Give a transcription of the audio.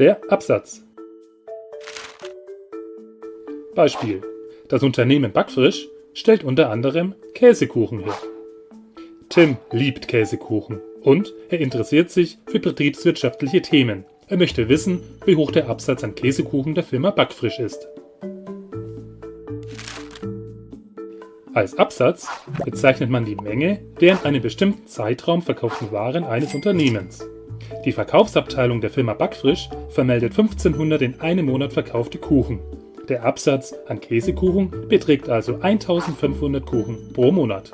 Der Absatz. Beispiel. Das Unternehmen Backfrisch stellt unter anderem Käsekuchen her. Tim liebt Käsekuchen und er interessiert sich für betriebswirtschaftliche Themen. Er möchte wissen, wie hoch der Absatz an Käsekuchen der Firma Backfrisch ist. Als Absatz bezeichnet man die Menge der in einem bestimmten Zeitraum verkauften Waren eines Unternehmens. Die Verkaufsabteilung der Firma Backfrisch vermeldet 1500 in einem Monat verkaufte Kuchen. Der Absatz an Käsekuchen beträgt also 1500 Kuchen pro Monat.